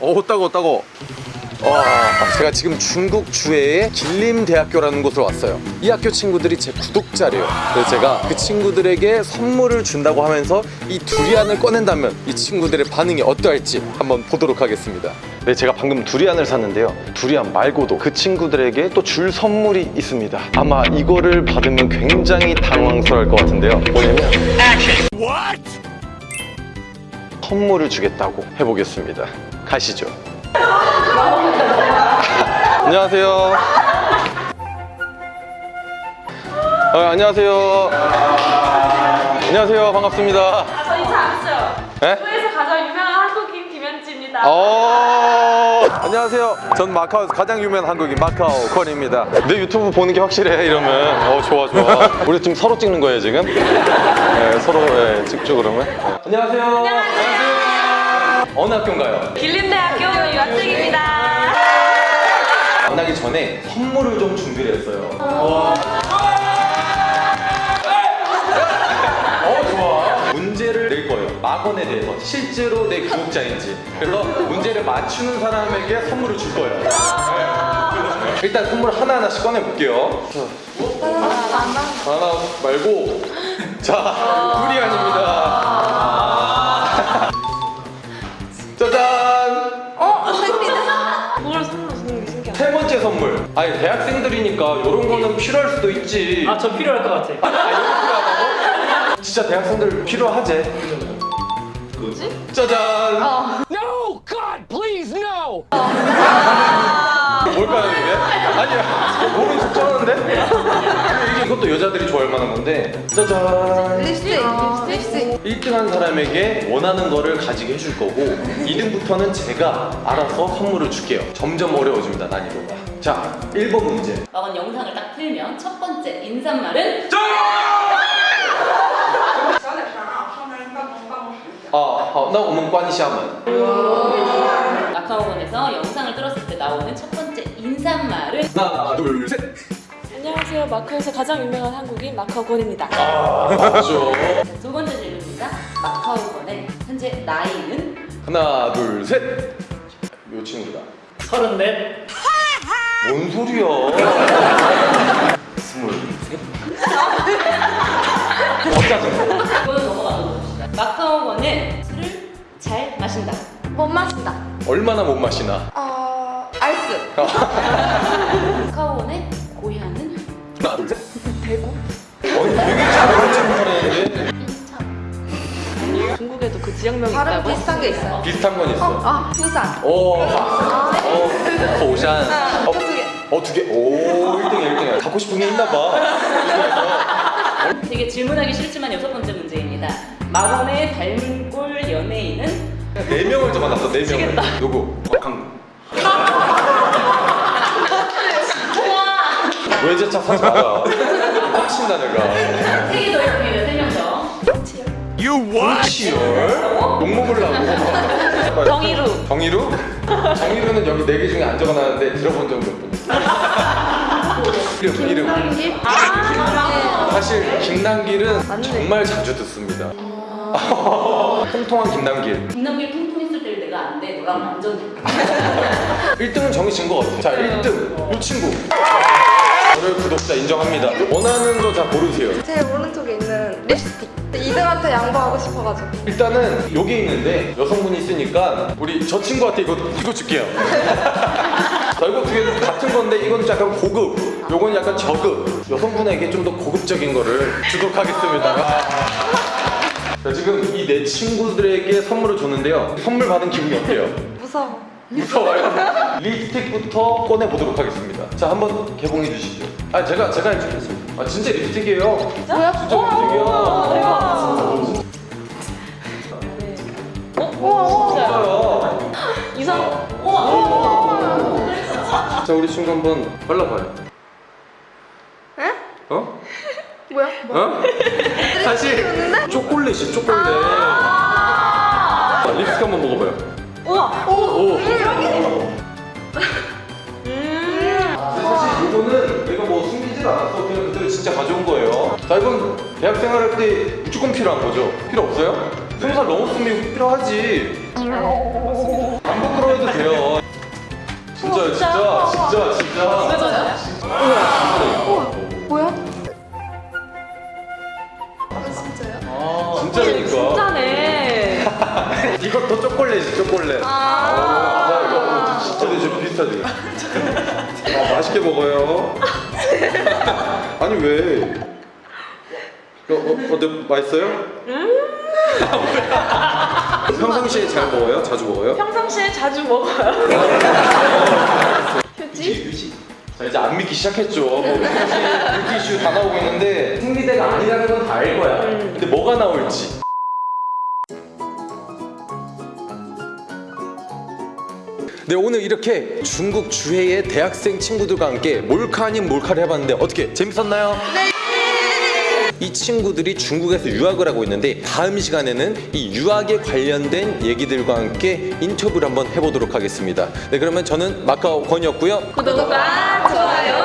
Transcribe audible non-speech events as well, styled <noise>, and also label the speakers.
Speaker 1: 오 따고 따고. 와 제가 지금 중국 주해의 길림대학교라는 곳으로 왔어요. 이 학교 친구들이 제 구독자래요. 그래서 제가 그 친구들에게 선물을 준다고 하면서 이 두리안을 꺼낸다면 이 친구들의 반응이 어떠할지 한번 보도록 하겠습니다. 네 제가 방금 두리안을 샀는데요. 두리안 말고도 그 친구들에게 또 줄 선물이 있습니다. 아마 이거를 받으면 굉장히 당황스러울 것 같은데요. 뭐냐면 선물을 주겠다고 해보겠습니다 가시죠 <laughs> 안녕하세요. 어, 안녕하세요. 안녕하세요. 반갑습니다.
Speaker 2: 아, 저 인사 안 했어요.
Speaker 1: 네?
Speaker 2: 서울에서 가장 유명한 한국인 김현지입니다.
Speaker 1: 어, 안녕하세요. 전 마카오에서 가장 유명한 한국인 마카오 권입니다. 내 유튜브 보는 게 확실해 이러면 어 좋아 좋아. 우리 지금 서로 찍는 거예요 지금? 네, 서로 네, 찍죠 그러면. 네. 안녕하세요. 안녕하세요. 어느 학교인가요?
Speaker 2: 길림대학교 유학생입니다.
Speaker 1: 만나기 전에 선물을 좀 준비를 했어요. 어 좋아. 문제를 낼 거예요. 막원에 대해서 실제로 내 구독자인지. 그래서 문제를 맞추는 사람에게 선물을 줄 거예요. 네. 일단 선물 하나 하나씩 꺼내 볼게요. 하나 말고 자 두리안입니다. 짜잔.
Speaker 2: 뭘 선물로 주는 게 신기하다.
Speaker 1: 세 번째 선물. 아니 대학생들이니까 이런 거는 필요할 수도 있지.
Speaker 3: 아, 저 필요할 것 같아.
Speaker 1: 아, 이거 필요하다고? 진짜 대학생들 필요하지? 뭐지? 짜잔.
Speaker 3: No, God, please, no!
Speaker 1: 뭘까요 이게? 아니야. 모르는 척 쩌는데? 이게 이것도 여자들이 좋아할 만한 건데. 짜잔.
Speaker 4: 립스틱, 립스틱.
Speaker 1: 1등한 사람에게 원하는 거를 가지게 해줄 거고 2등부터는 제가 알아서 선물을 줄게요. 점점 어려워집니다 난이도가. 자, 1번 문제.
Speaker 5: 막은 영상을 딱 틀면 첫 번째 인사말은
Speaker 1: 啊，好，那我们关一下门。
Speaker 5: 마카오원에서 영상을 들었을 때 나오는 첫 번째 인사말은
Speaker 1: 하나, 둘, 셋.
Speaker 2: 안녕하세요. 마카오에서 가장 유명한 한국인 마카오 권입니다.
Speaker 1: 아, 맞죠.
Speaker 5: 자, 두 번째 질문입니다. 마카오원의 현재 나이는
Speaker 1: 하나, 둘, 셋. 요 친구다.
Speaker 3: 서른넷.
Speaker 1: 뭔 소리야? 스물셋. 어짜증.
Speaker 5: 이거는 넘어가 봅시다. 마카오원은 술을 잘 마신다.
Speaker 4: 못 마신다.
Speaker 1: 얼마나 못 마시나?
Speaker 4: 어, 알스.
Speaker 5: 마카오원의 고향은.
Speaker 1: 대구. 아니 되게 잘하는 친구라는데
Speaker 5: 인천.
Speaker 2: 중국에도 그 지역명이 있다고?
Speaker 4: 비슷한 게 있어요.
Speaker 1: 비슷한 건 있어.
Speaker 4: 아, 부산.
Speaker 1: 오, 어, 호산. 어,
Speaker 4: 두 개.
Speaker 1: 어, 두 개. 오, 1등이야, 1등이야. 갖고 싶은 게 있나 봐.
Speaker 5: 되게 질문하기 싫지만 여섯 번째 문제입니다. 마원의 닮은 꼴 연예인은
Speaker 1: 네 명을 적어놨어, 네 명을. 누구? 박항구. 외제차 사지 마라. 빡친다 내가.
Speaker 5: 세개 더 있습니다. 세명 더.
Speaker 1: 치열? 욕 먹으려고. <laughs>
Speaker 2: 정의루.
Speaker 1: 정의루? 정의루는 여기 네 개 중에 안 적어놨는데 들어본 적몇번 있어. 이름, 이름. 사실 김남길은 정말 자주 듣습니다. <laughs> 통통한 김남길.
Speaker 5: 김남길 통통했을 때를 내가 안 돼. 너랑 완전
Speaker 1: 1등은 <laughs> 정해진 것 같아. 자, 1등. 이 친구. 저를 구독자 인정합니다. 원하는 거 다 고르세요.
Speaker 4: 제 오른쪽에 있는 립스틱. 2등한테 양보하고 싶어가지고.
Speaker 1: 일단은 여기 있는데 여성분이 있으니까 우리 저 친구한테 이거 이거 줄게요. 자 이거 두개 같은 건데 이건 약간 고급, 요건 약간 저급. 여성분에게 좀 더 고급적인 거를 주도록 하겠습니다. 자 지금 이내 친구들에게 선물을 줬는데요. 선물 받은 기분이 어때요? <laughs>
Speaker 4: 무서워.
Speaker 1: 무서워요. <laughs> 립스틱부터 꺼내 보도록 하겠습니다. 자 한번 개봉해 주시죠. 아 제가 제가 해주겠습니다. 아 진짜 립스틱이에요.
Speaker 4: 뭐야?
Speaker 1: 진짜 립스틱이야. 진짜요.
Speaker 2: 이상.
Speaker 1: 자 우리 친구 한번 발라봐요.
Speaker 4: 에?
Speaker 1: 어?
Speaker 4: 뭐야?
Speaker 1: 어? 사실 초콜릿이 초콜릿. 자, 립스틱 한번 먹어봐요.
Speaker 2: 우와.
Speaker 1: 오.
Speaker 2: 음.
Speaker 1: 사실 이거는 내가 뭐 숨기질 않았어. 그냥 그대로 진짜 가져온 거예요. 자 이건 대학 생활 할 때 무조건 필요한 거죠. 필요 없어요? 솜살 넘었으면 필요하지. 안 부끄러워도 돼요. 진짜요, 진짜, 진짜, 진짜.
Speaker 4: 뭐야?
Speaker 1: 진짜니까.
Speaker 2: 진짜네. <laughs>
Speaker 1: 이것도 초콜릿이 초콜릿. 아, 이거 진짜 좀 비슷하지. 아, 맛있게 먹어요. 아니 왜? 어, 어, 어때 맛있어요? 평상시에 잘 먹어요? 자주 먹어요?
Speaker 2: 평상시에 자주 먹어요.
Speaker 1: 자 이제 안 믿기 시작했죠. 뭐 뷰티 이슈 다 나오고 있는데 생리대가 아니라는 건 다 알 거야. 근데 뭐가 나올지. 네 오늘 이렇게 중국 주해의 대학생 친구들과 함께 몰카 아닌 몰카를 해봤는데 어떻게 재밌었나요? 네. 이 친구들이 중국에서 유학을 하고 있는데 다음 시간에는 이 유학에 관련된 얘기들과 함께 인터뷰를 한번 해보도록 하겠습니다. 네 그러면 저는 마카오 권이었고요.
Speaker 2: 구독과 좋아요.